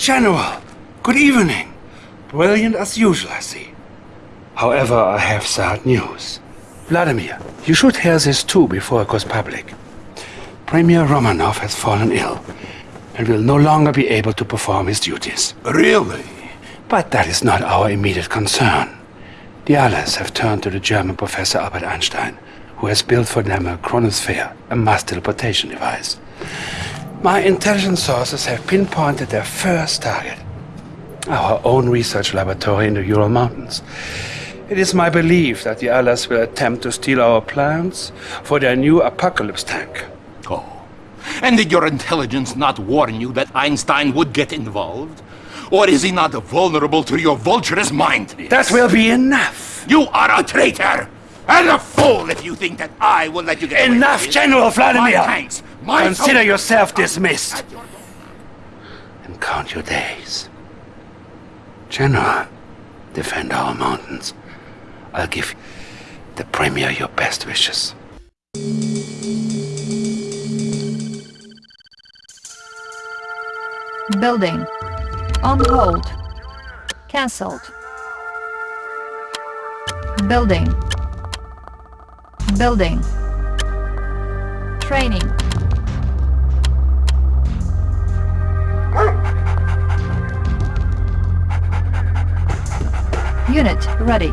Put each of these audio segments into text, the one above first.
General, good evening. Brilliant as usual, I see. However, I have sad news. Vladimir, you should hear this too before it goes public. Premier Romanov has fallen ill and will no longer be able to perform his duties. Really? But that is not our immediate concern. The Allies have turned to the German professor Albert Einstein, who has built for them a chronosphere, a mass teleportation device. My intelligence sources have pinpointed their first target. Our own research laboratory in the Ural Mountains. It is my belief that the Allies will attempt to steal our plans for their new apocalypse tank. Oh. And did your intelligence not warn you that Einstein would get involved? Or is he not vulnerable to your vulturous mind? That will be enough! You are a traitor! And a fool if you think that I will let you get Enough, General Vladimir! My tanks, my Consider yourself dismissed. And count your days. General, defend our mountains. I'll give the Premier your best wishes. Building. On hold. Cancelled. Building. Building. Training. Unit ready.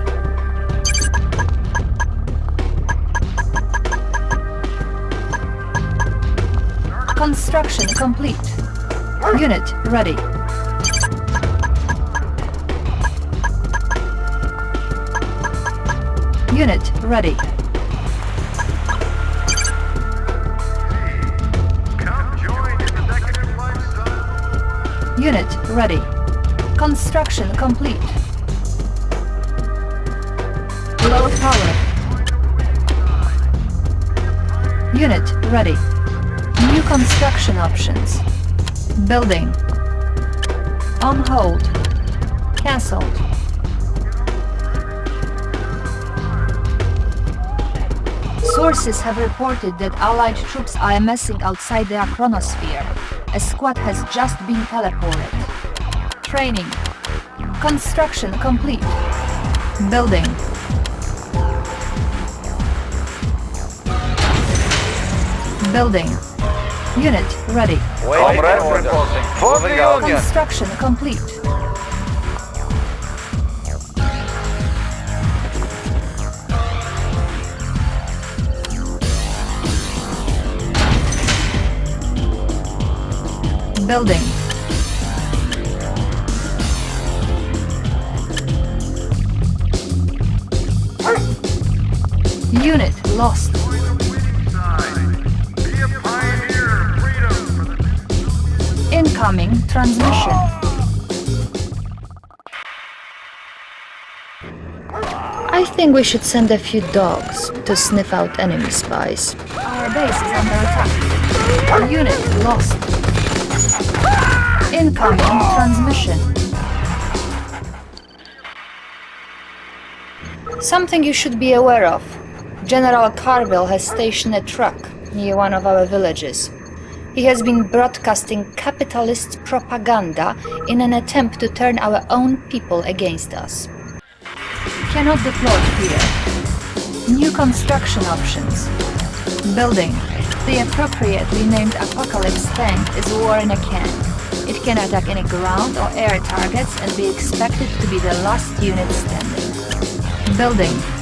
Construction complete. Unit ready. Unit ready. Unit ready. Construction complete. Low power. Unit ready. New construction options. Building. On hold. Cancelled. Sources have reported that Allied troops are amassing outside their chronosphere. A squad has just been teleported. Training. Construction complete. Building. Building. Unit ready. Comrade reporting. For the Union. Construction complete. Building. Unit lost. Incoming transmission. I think we should send a few dogs to sniff out enemy spies. Our base is under attack. Our unit lost. Incoming transmission. Something you should be aware of. General Carville has stationed a truck near one of our villages. He has been broadcasting capitalist propaganda in an attempt to turn our own people against us. Cannot deploy here. New construction options. Building. The appropriately named Apocalypse tank is war in a can. It can attack any ground or air targets and be expected to be the last unit standing. Building.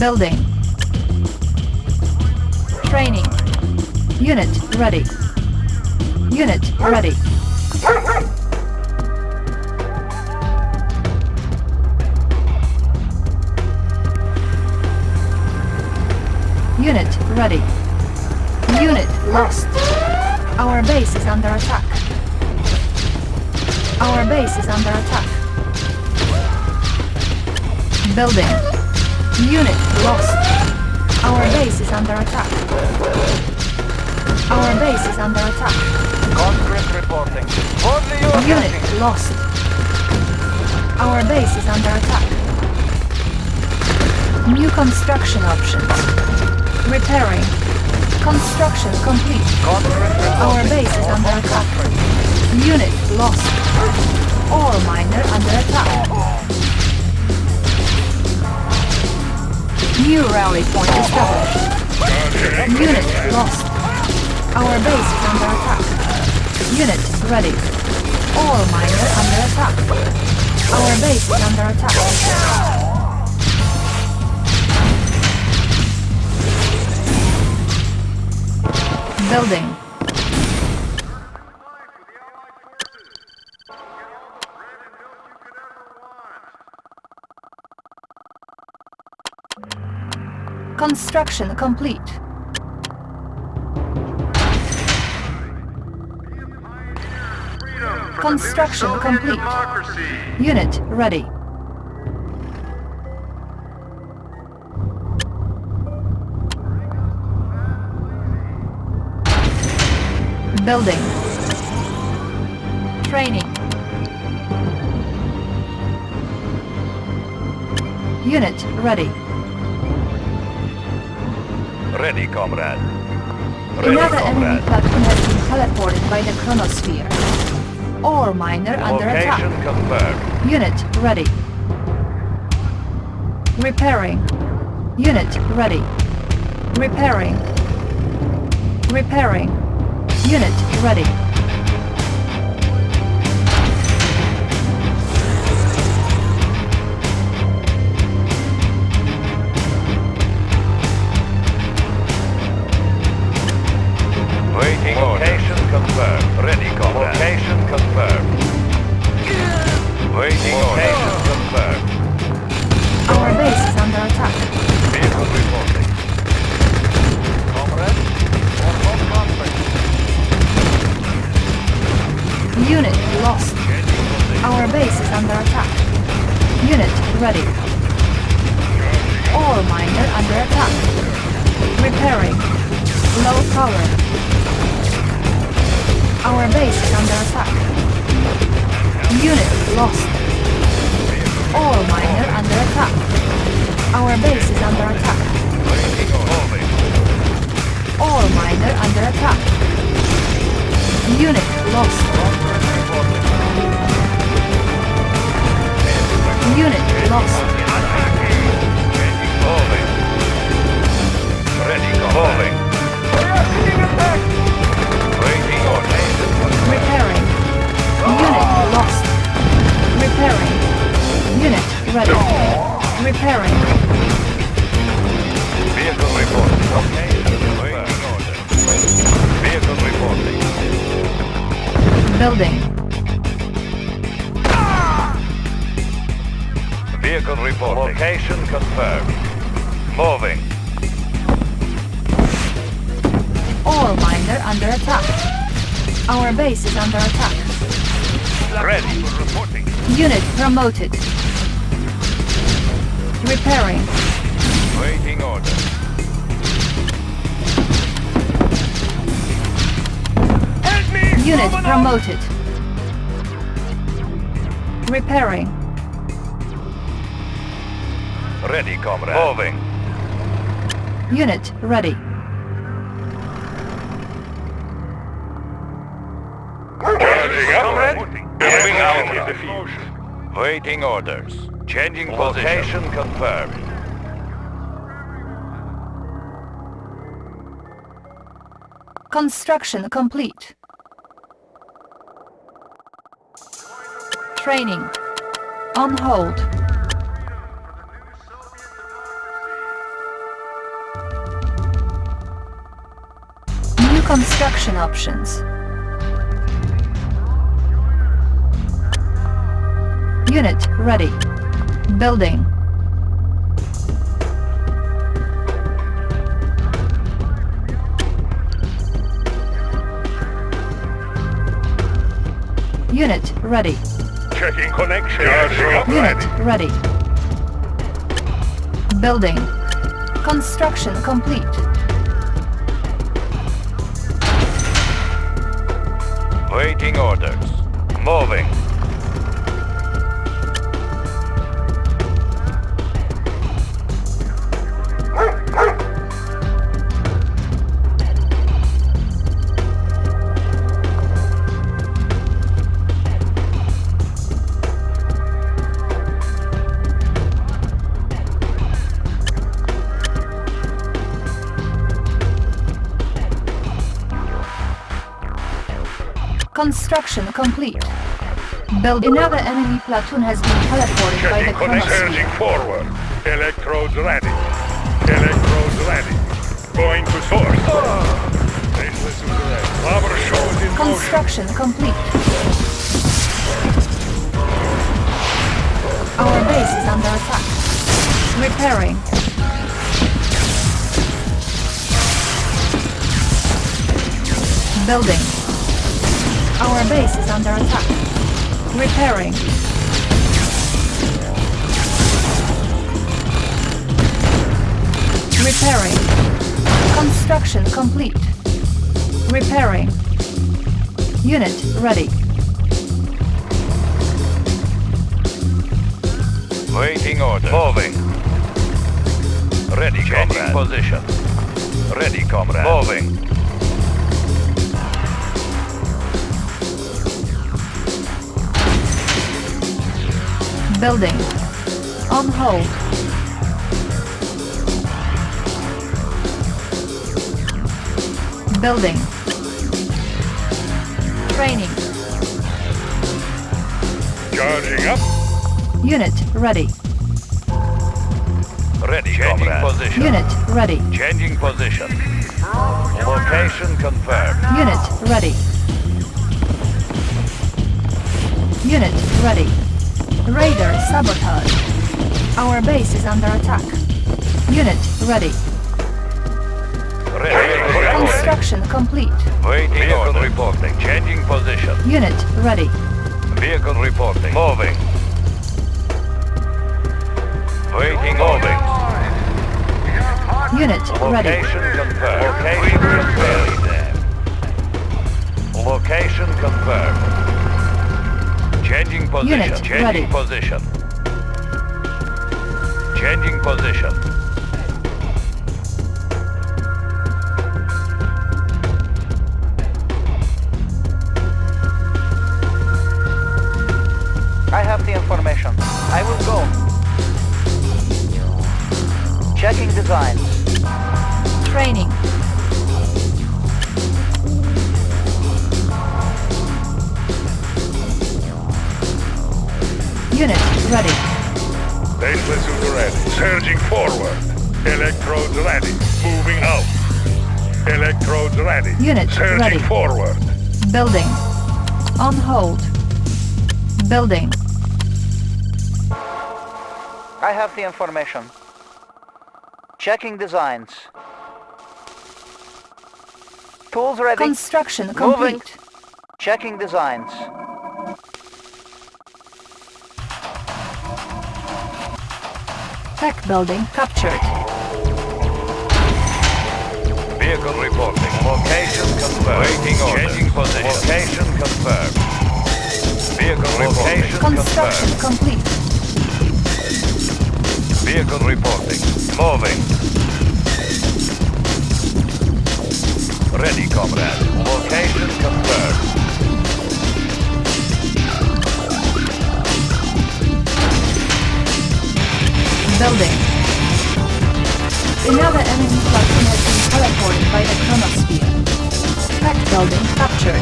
Building. Training. Unit ready. Unit ready. Unit ready. Unit lost. Our base is under attack. Our base is under attack. Building. Unit lost. Our base is under attack. Our base is under attack. Conscript reporting. Unit lost. Our base is under attack. New construction options. Repairing. Construction complete. Our base is under attack. Unit lost. Ore miner under attack. New rally point established. Unit lost. Our base is under attack. Unit ready. Ore miner under attack. Our base is under attack. Building. Construction complete. Construction complete. Unit ready. Building. Training. Unit ready. Ready, comrade. Ready, Another enemy comrade. platoon has been teleported by the chronosphere. Ore miner under attack. confirmed. Unit ready. Repairing. Unit ready. Repairing. Repairing. Unit ready. Miner under attack. Unit lost. Unit lost. Moving. Ready. Moving. Waiting orders. Repairing. Unit lost. Repairing. Unit ready. Repairing. Vehicle reporting. Okay. Orders. Vehicle reporting. Building. Vehicle reporting. Location confirmed. Moving. Ore miner under attack. Our base is under attack. Ready for reporting. Unit promoted. Repairing. Waiting order. Unit promoted. Repairing. Ready, comrade. Moving. Unit ready. Comrade. Moving out. Waiting orders. Changing Location confirmed. Construction complete. Training. On hold. New construction options. Unit ready. Building. Unit ready. Checking connection. Unit hmm. ready. Building. Construction complete. Waiting orders. Moving. Construction complete. Build another enemy platoon has been teleported by the Checking connection. Surging forward. Electrodes ready. Electrodes ready. Going to source. Baseless. Power shows in motion. Construction complete. Our base is under attack. Repairing. Building. Our base is under attack. Repairing. Repairing. Construction complete. Repairing. Unit ready. Waiting order. Moving. Ready, Changing comrade. position. Ready, comrade. Moving. Building. On hold. Building. Training. Charging up. Unit ready. Ready, Changing comrade. position. Unit ready. Changing position. Location confirmed. Unit ready. Unit ready. Raider sabotage. Our base is under attack. Unit ready. Ready. Construction complete. Waiting Vehicle order. reporting. Changing position. Unit ready. Vehicle reporting. Moving. Waiting moving. Unit ready. Location confirmed. Location confirmed. Location confirmed. Changing position. Unit Changing ready. position. Changing position. Surging forward. Electrodes ready. Moving out. Electrodes ready. Unit Surging ready. forward. Building. On hold. Building. I have the information. Checking designs. Tools ready. Construction Moving. complete. Checking designs. Tech building captured. Vehicle reporting. Location confirmed. Waiting order. Changing position. Location confirmed. Vehicle reporting. Construction confirmed. complete. Vehicle reporting. Moving. Ready, comrade. Location confirmed. Building. Another enemy platoon has been teleported by the chronosphere. Tech building captured.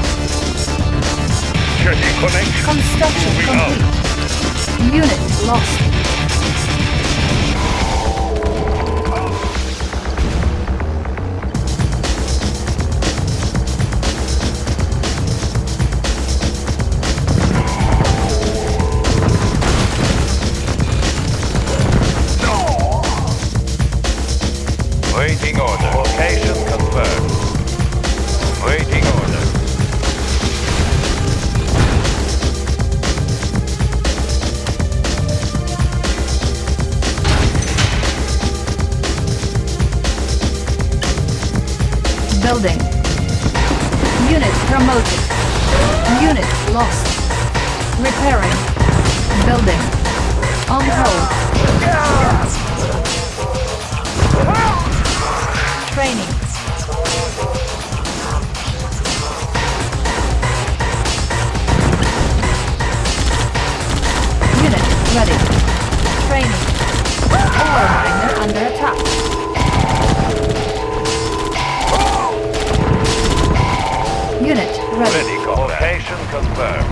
Checking connection. Construction Moving out. complete. Unit lost.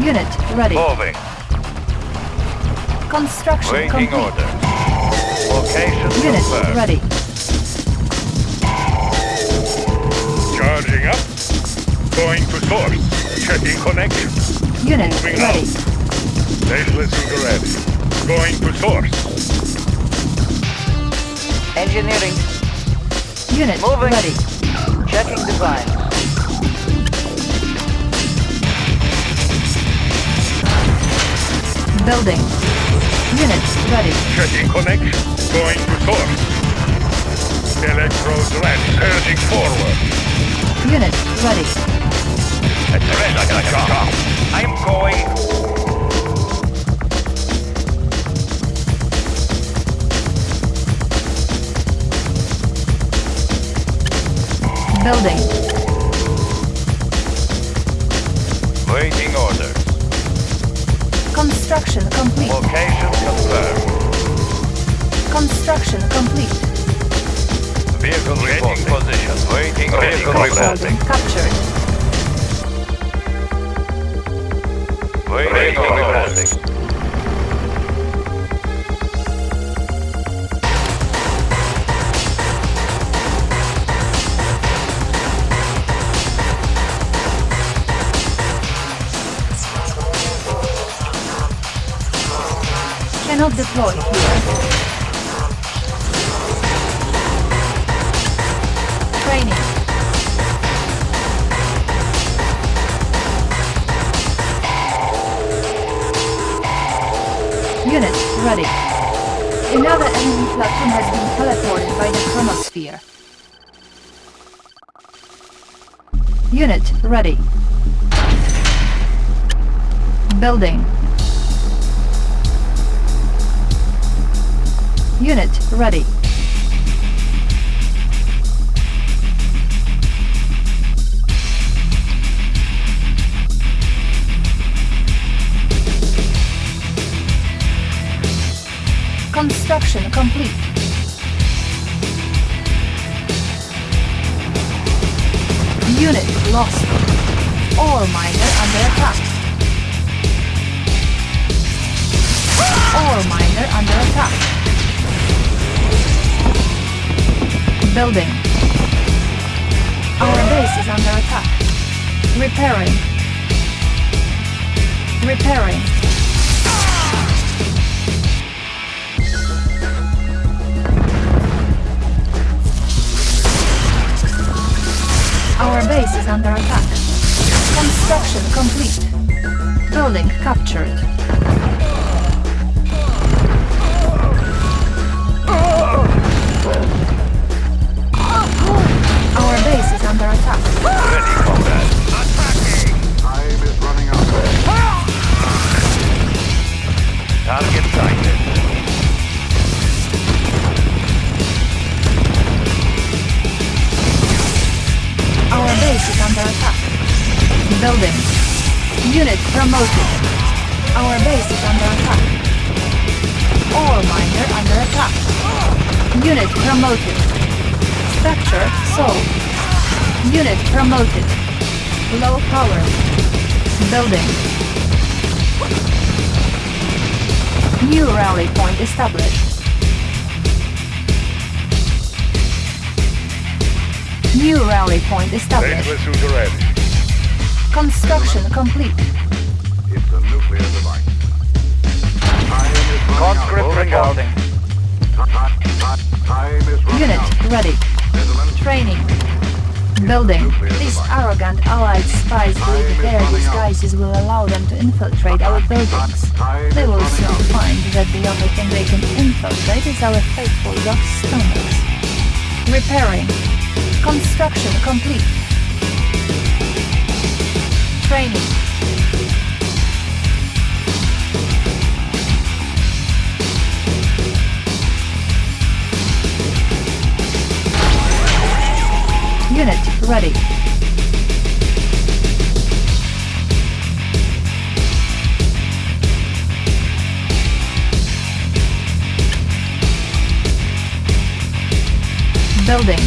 Unit ready. Moving. Construction Waiting complete. orders. Location Unit confirmed. ready. Charging up. Going to source. Checking connection. Unit Moving ready. Faceless suit ready. Going to source. Engineering. Unit Moving. ready. Checking designs. Building. Unit ready. Checking connection. Going to source. Electrodes ready. Surging forward. Unit ready. I'm going. Building. Waiting orders. Construction complete. Location confirmed. Construction complete. Vehicle reporting position. Waiting vehicle Building captured. Waiting reporting. Cannot deploy here. Training. Unit ready. Another enemy platoon has been teleported by the chronosphere. Unit ready. Building. Unit ready. Construction complete. Unit lost. Ore miner under attack. Ore miner under attack. Building. Our base is under attack. Repairing. Repairing. Our base is under attack. Construction complete. Building captured. Under attack. Ready, combat. Attacking! Time is running out. Target sighted. Our base is under attack. Building. Unit promoted. Our base is under attack. Ore miner under attack. Unit promoted. Structure sold. Unit promoted. Low power. Building. New rally point established. New rally point established. Ready. Construction complete. It's a nuclear device. Time is Conscript running Unit ready. Training. Building. These arrogant allied spies believe their disguises will allow them to infiltrate our buildings. They will soon find that the only thing they can infiltrate is our faithful Dutch stomachs. Repairing. Construction complete. Training. Unit ready. Building.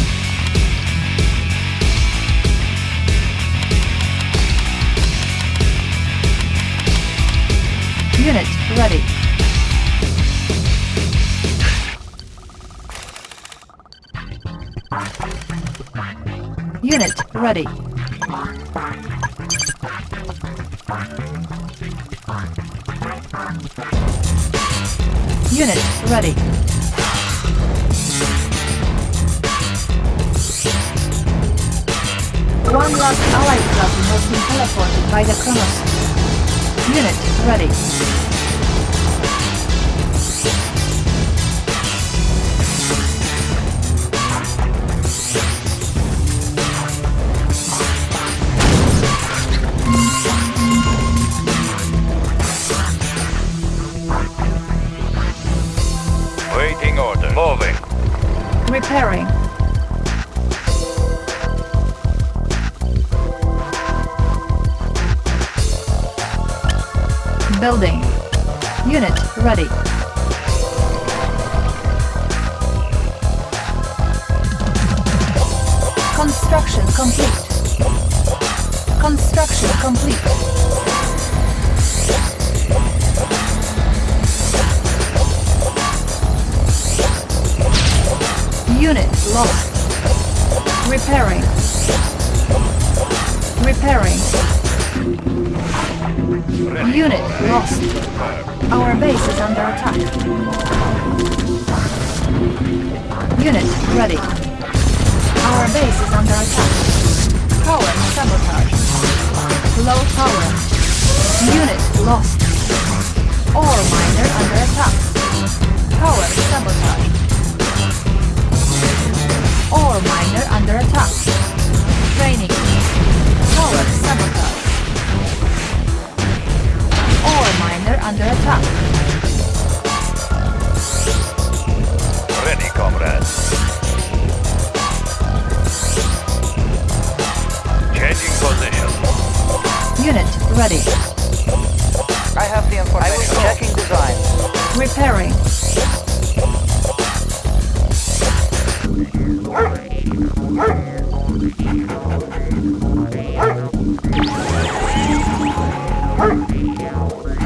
Unit ready. Ready. Unit ready. One last allied copy has been teleported by the Kronos. Unit ready. Repairing. Building. Unit ready. Construction complete. Construction complete. Unit lost. Repairing. Repairing. Unit lost. Our base is under attack. Unit ready. Our base is under attack. Power sabotage. Low power. Unit lost. Ore miner under attack. Power sabotage. Ore miner under attack. Training. Power sabotage. Ore miner under attack. Ready, comrades. Changing position. Unit ready. I have the information. I was Checking design. Repairing.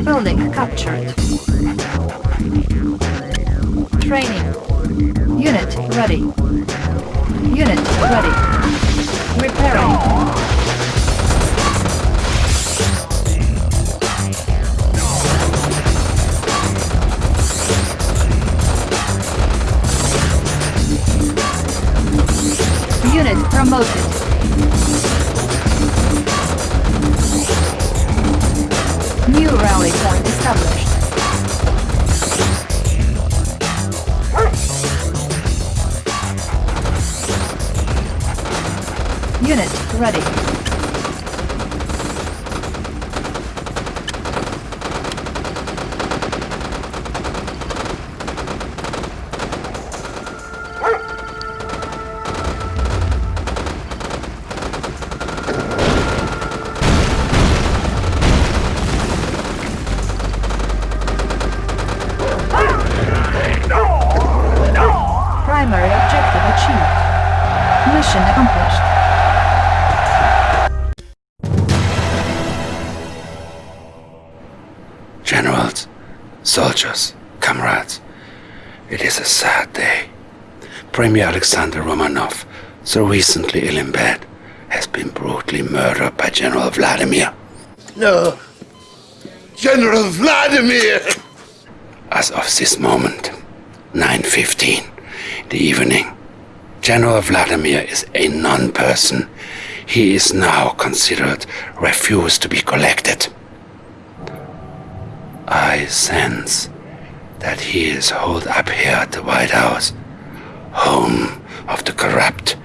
Building captured. Training. Unit ready. Unit ready. Repairing. Promoted. Alexander Romanov, so recently ill in bed, has been brutally murdered by General Vladimir. No. General Vladimir! As of this moment, 9.15, the evening, General Vladimir is a non-person. He is now considered refused to be collected. I sense that he is holed up here at the White House, home of the corrupt.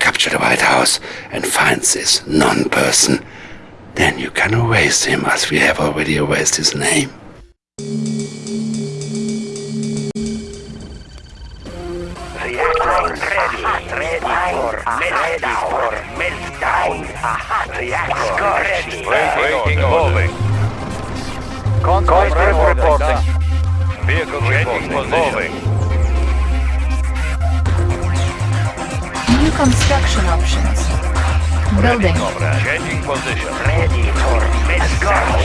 Capture the White House and find this non-person. Then you can erase him as we have already erased his name. Waiting Moving. Constant reporting. Vehicle reporting. Moving. New construction options. Building. Changing position. Ready for meltdown.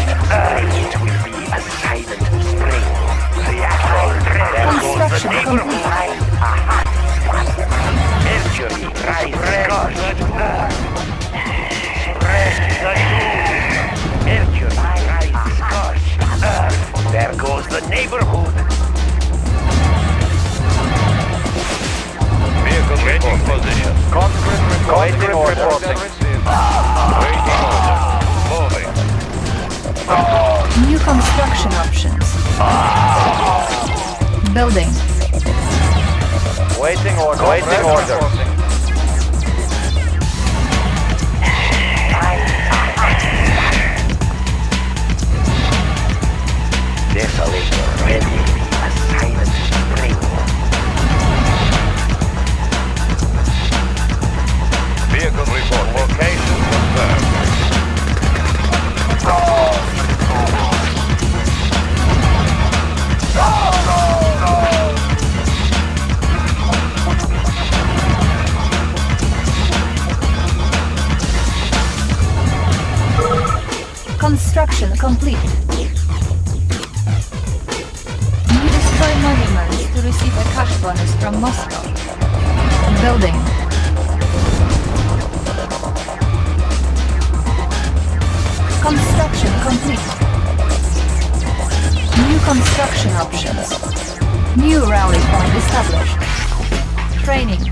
It will be a silent spring. Reactor ready. Construction complete. Mercury, rise, scorch. The doom. Mercury, rise, scorch. Earth, there goes the neighborhood. Changing position. Conscript reporting. Waiting. Waiting. Moving. New construction options. Building. Waiting order. Waiting order. Desolator ready. A Vehicle report. Location confirmed. Construction complete. Destroy monuments to receive a cash bonus from Moscow. Building. Construction complete. New construction options. New rally point established. Training.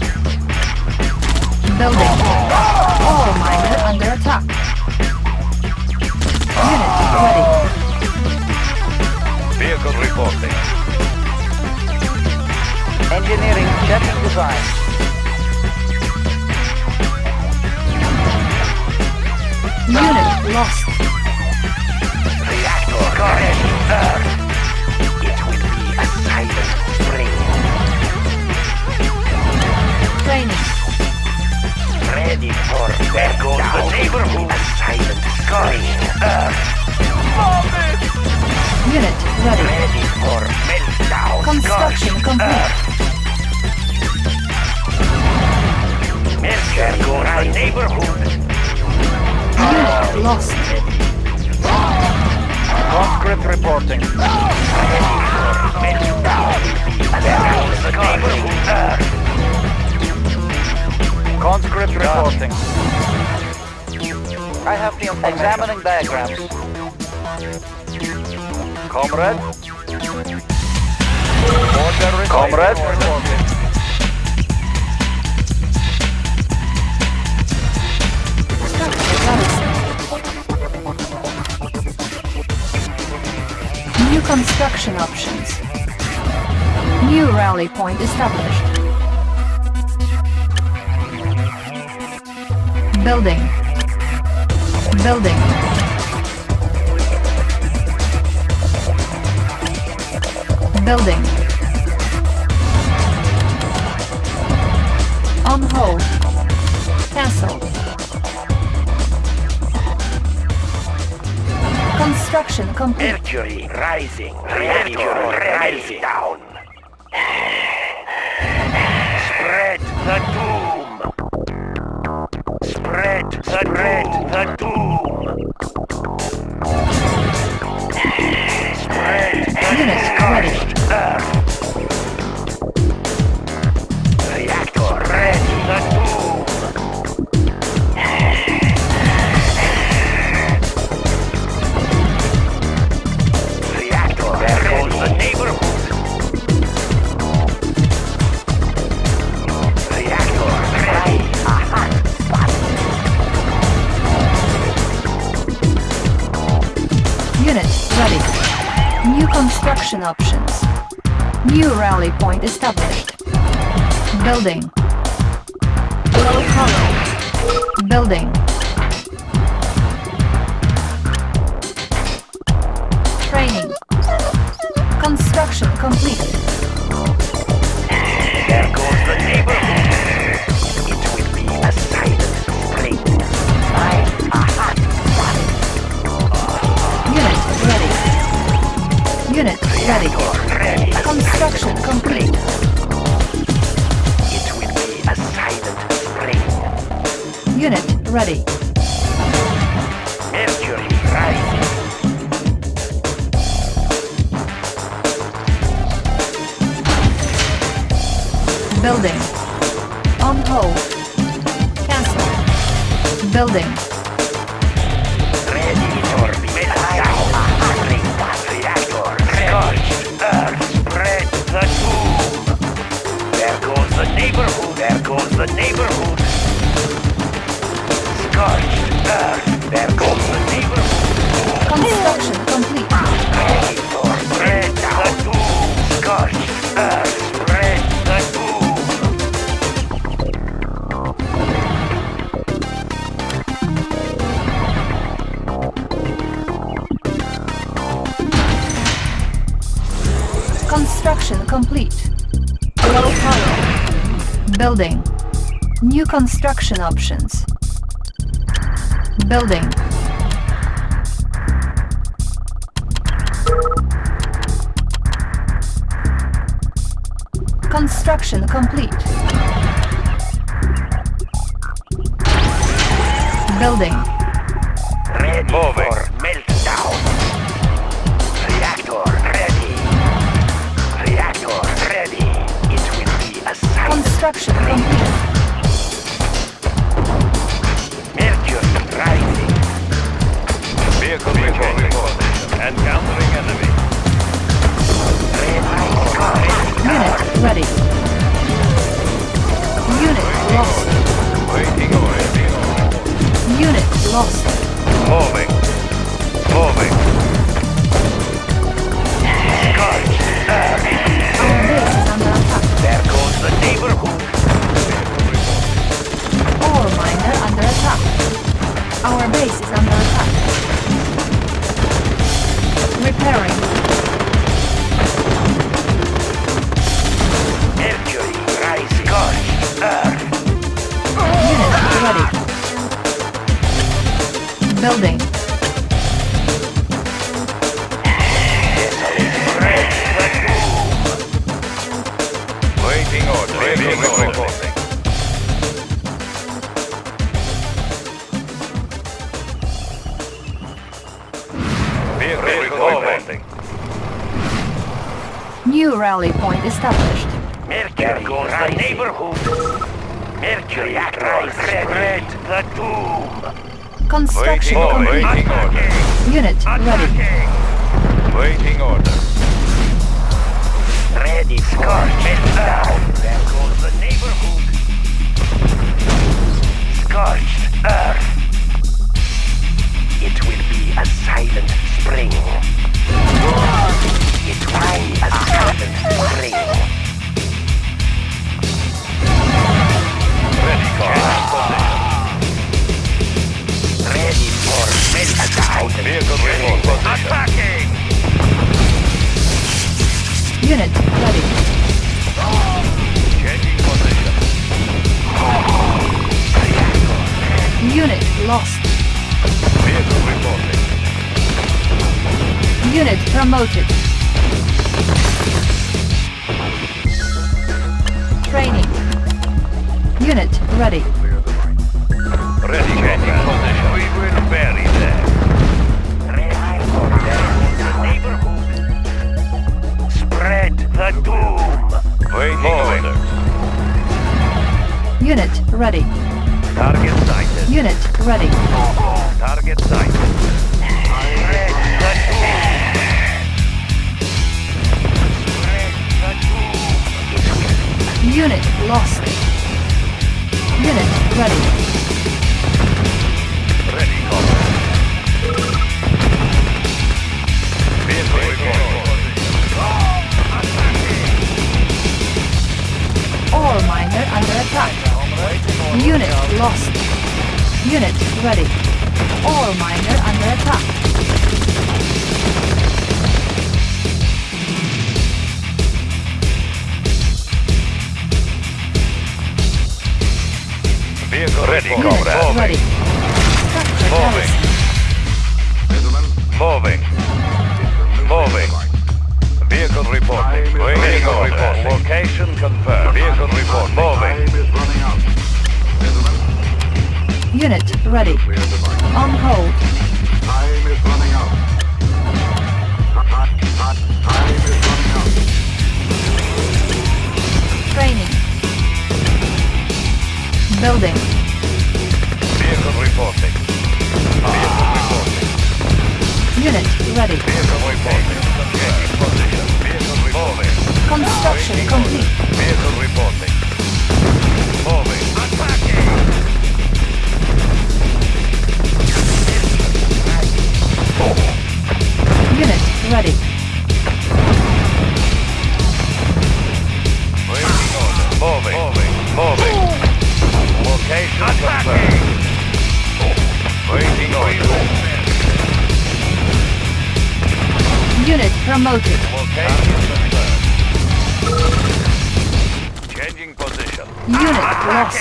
Building. Ore miner under attack. Unit ready. Vehicle reporting. Engineering checking design. Unit lost. Earth. Examining diagrams. Comrade. Comrade. New construction options. New rally point established. Building. Building. Building. On hold. Cancelled. Construction complete. Mercury rising. Mercury rising. Down. Spread the doom. Spread the Spread the doom. New rally point established. Building. Low power. Building. On hold. Cancel. Building. Ready for meltdown. Reactor. Scorched earth. Spread the doom. There goes the neighborhood. There goes the neighborhood. Scorched earth. There goes the neighborhood. Construction complete. Ready for spread the doom. Scorched earth. Complete. Low power. Building. New construction options. Building. Construction complete. Building. Lost. Vehicle report position. Attacking! Unit ready. Changing position. Unit lost. Vehicle reporting. Unit promoted. Training. Unit ready. Ready changing position. We will bury them. Ready for neighborhood. Spread the doom. Waiting order. Unit ready. Target sighted. Unit ready. Target sighted. Spread the doom. Spread the doom. Unit lost. Unit ready. Ready, Ore miner under attack. Unit lost. Unit ready. Ore miner under attack. Vehicle ready, comrade. ready. Moving. Location confirmed. Vehicle report. Moving. is running out. Gentlemen, Unit ready. clear the device. On hold. Time is running out. Time, time, time is running out. Training. Building. Vehicle reporting. Vehicle reporting. Unit ready. Vehicle reporting. Changing position. Vehicle reporting. Construction Waiting complete. order. Vehicle reporting. Moving. Attacking. Unit ready. Waiting order. Moving. Moving. Moving. Location confirmed. Waiting order. Unit promoted. Location confirmed. Changing position. Unit lost.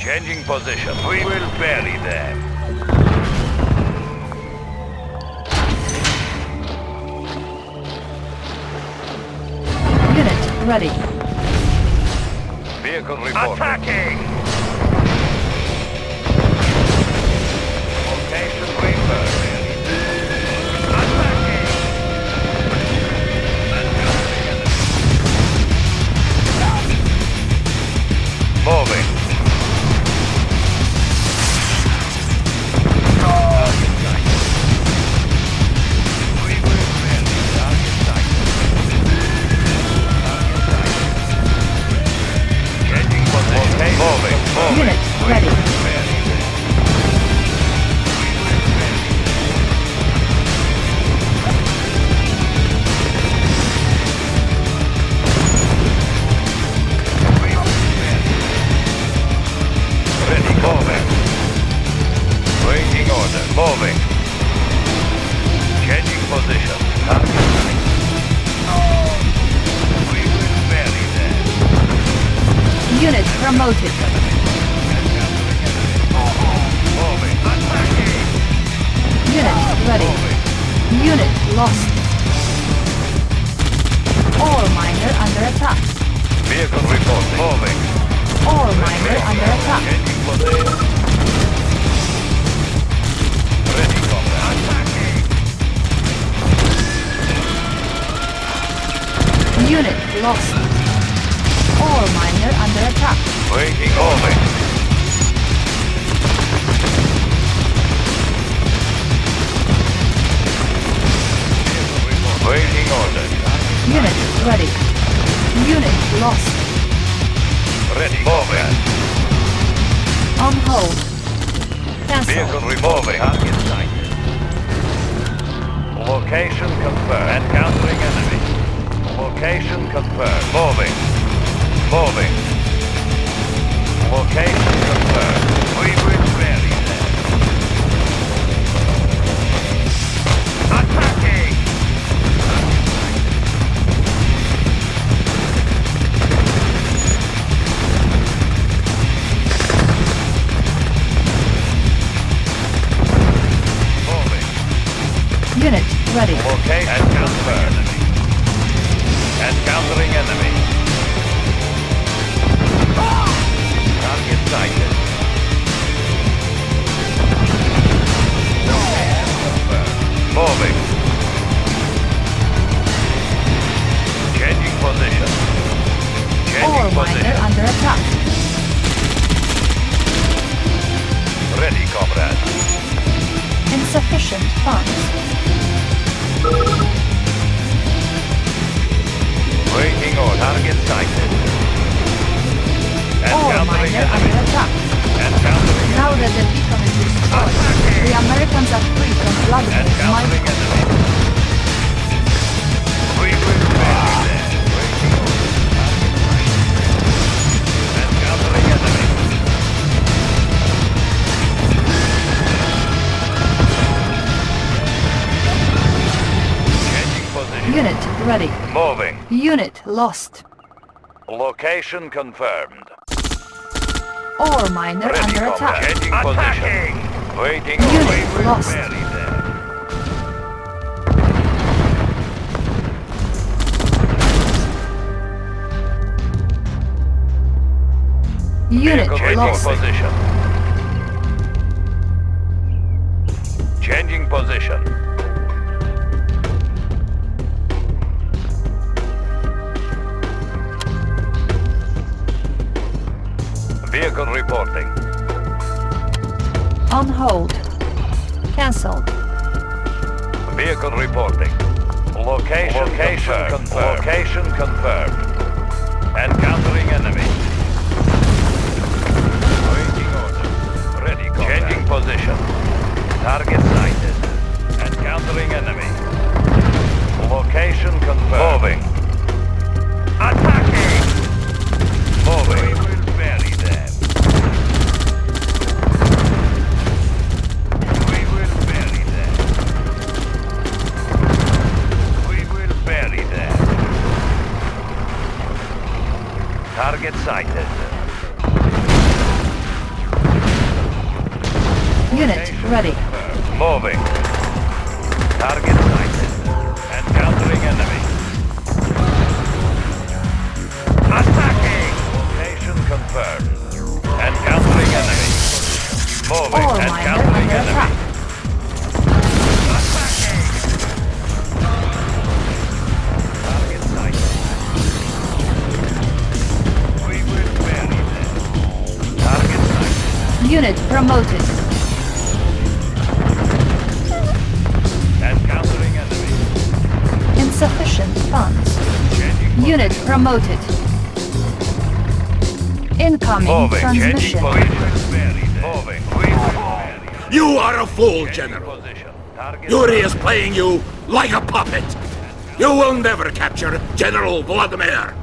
Changing position. We will bury them. Unit ready. Vehicle reporting. Attacking! Waiting order. Unit ready. Unit lost. Ready. Moving. On hold. Cancel. Vehicle removing. Target sighted. Location confirmed. Encountering enemy. Location confirmed. Moving. Moving. Location confirmed. We will bury them. Unit ready. Location confirmed. Encountering enemy. Target sighted. Moving. Changing position. Changing position. under attack. Ready, comrade. Insufficient funds. Waiting order. Target sighted. All Encountering miner under attack. Now that the beacon is destroyed, the Americans are free from Vladimir's Unit lost. Location confirmed. Ore miner Ready, under attack. Changing position. Waiting. Unit we lost. Unit Vehicle changing lost. position. Changing position. Reporting. On hold. Cancelled. Vehicle reporting. Location, Location confirmed. Location confirmed. Encountering enemy. Waiting order. Ready, combat. Changing position. Target sighted. Encountering enemy. Location confirmed. Moving. Attacking! Moving. Target sighted. Unit ready. Moving. Target sighted. Encountering enemy. Attacking! Location confirmed. Encountering enemy. Moving. Miner Encountering enemy. Unit promoted. Encountering enemy. Insufficient funds. Unit promoted. Incoming Moving. Transmission. Moving. We will bury. You are a fool, General. position. Yuri is playing you like a puppet. You will never capture General Vladimir.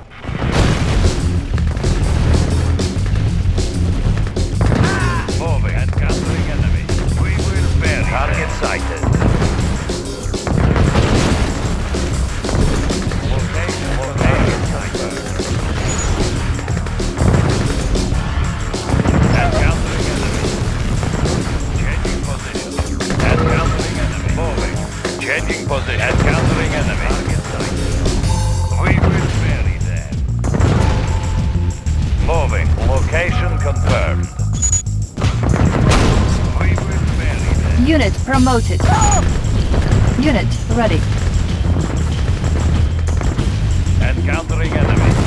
Unit promoted. Unit ready. Encountering enemy.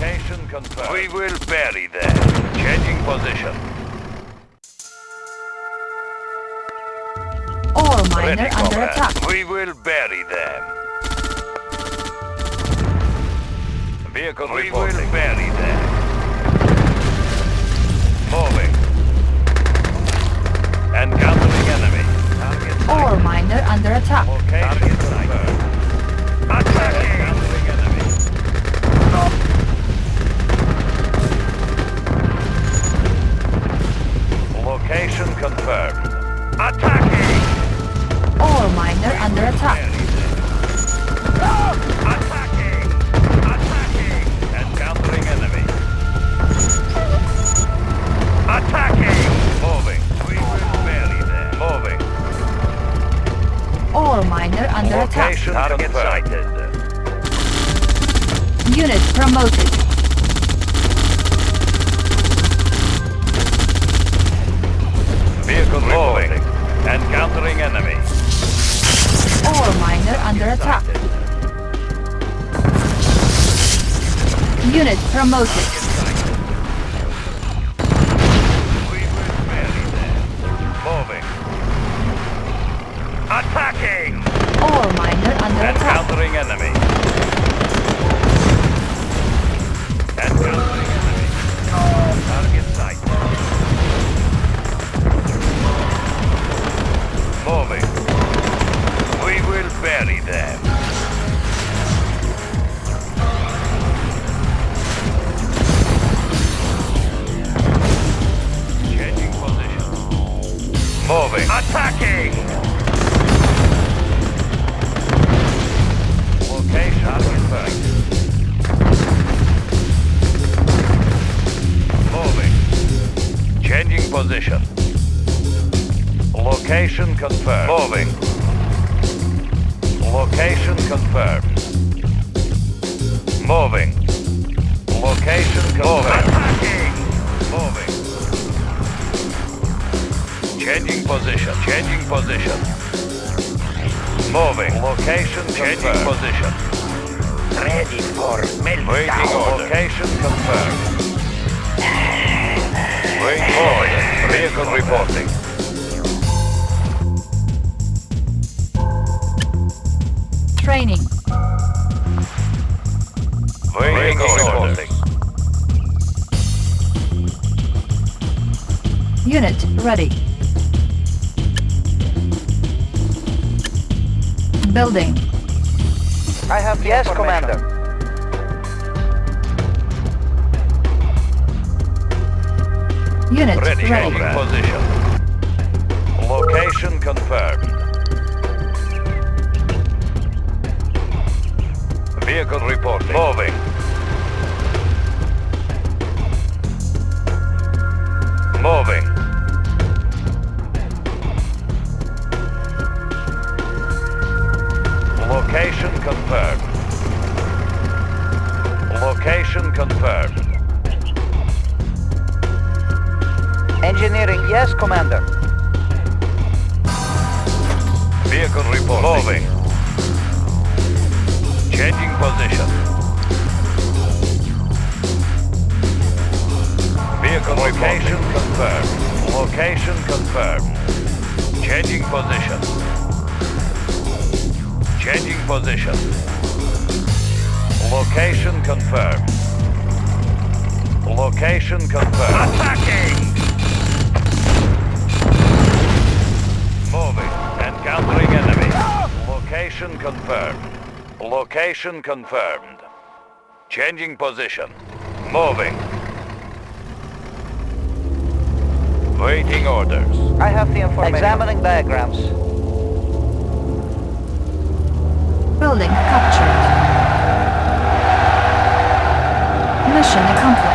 Location confirmed. We will bury them. Changing position. Ore miner Ready, under comrade. attack. We will bury them. Vehicle we reporting. will bury them. Moving. Encountering enemy. Target Ore miner under attack. Location confirmed. Location confirmed. Attacking! Ore miner under attack. Attacking! Attacking! Encountering enemy. Attacking! Moving. We will bury them. Moving. Ore miner under attack. Location Target sighted. Unit promoted. Vehicle moving. Encountering enemy. Ore miner under attack. Unit promoted. Unit Ready. ready. Changing position. Location confirmed. Vehicle reporting. Moving. Moving. Location confirmed. Location confirmed. Engineering, yes, Commander. Vehicle reporting. Moving. Changing position. Vehicle location confirmed. Location confirmed. Changing position. Changing position. Location confirmed. Location confirmed. Attacking! Location confirmed. Location confirmed. Changing position. Moving. Waiting orders. I have the information. Examining diagrams. Building captured. Mission accomplished.